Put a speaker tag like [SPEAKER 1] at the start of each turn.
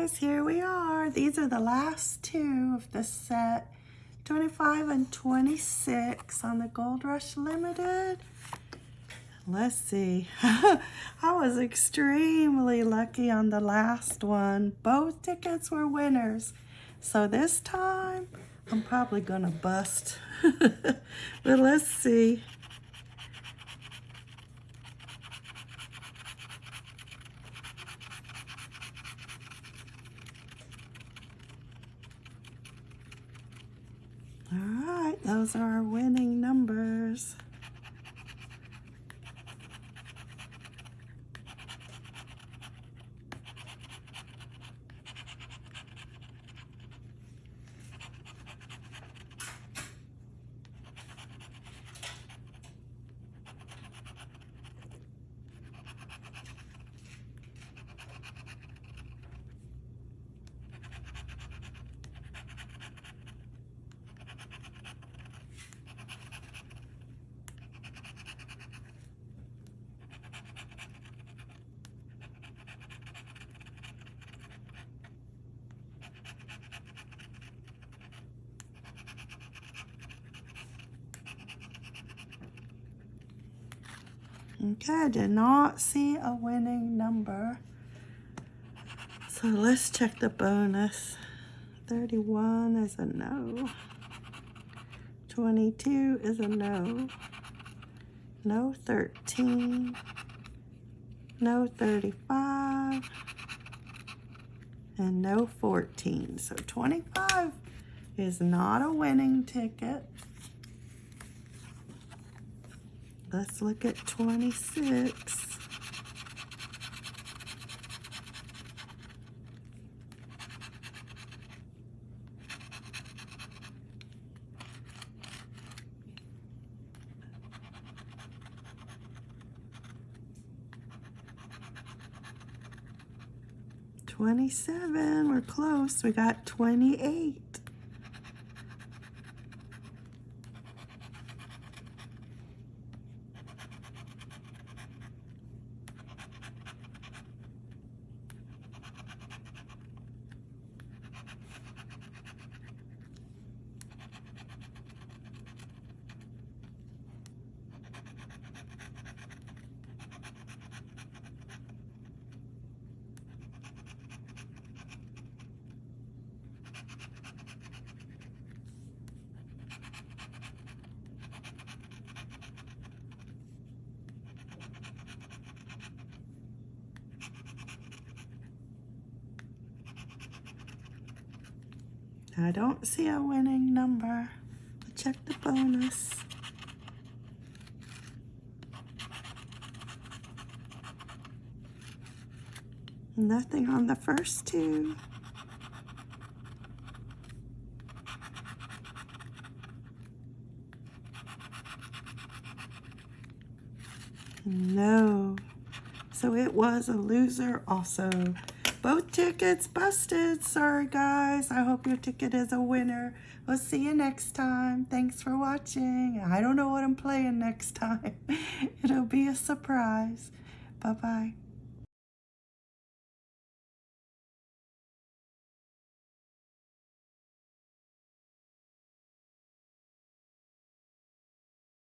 [SPEAKER 1] guys, here we are. These are the last two of the set. 25 and 26 on the Gold Rush Limited. Let's see. I was extremely lucky on the last one. Both tickets were winners. So this time, I'm probably going to bust. but let's see. Those are our winning numbers. Okay, I did not see a winning number. So let's check the bonus. 31 is a no. 22 is a no. No 13. No 35. And no 14. So 25 is not a winning ticket. Let's look at 26. Twenty-seven, we're close. We got twenty-eight. I don't see a winning number. Check the bonus. Nothing on the first two. No. So it was a loser also. Both tickets busted. Sorry, guys. I hope your ticket is a winner. We'll see you next time. Thanks for watching. I don't know what I'm playing next time. It'll be a surprise. Bye-bye.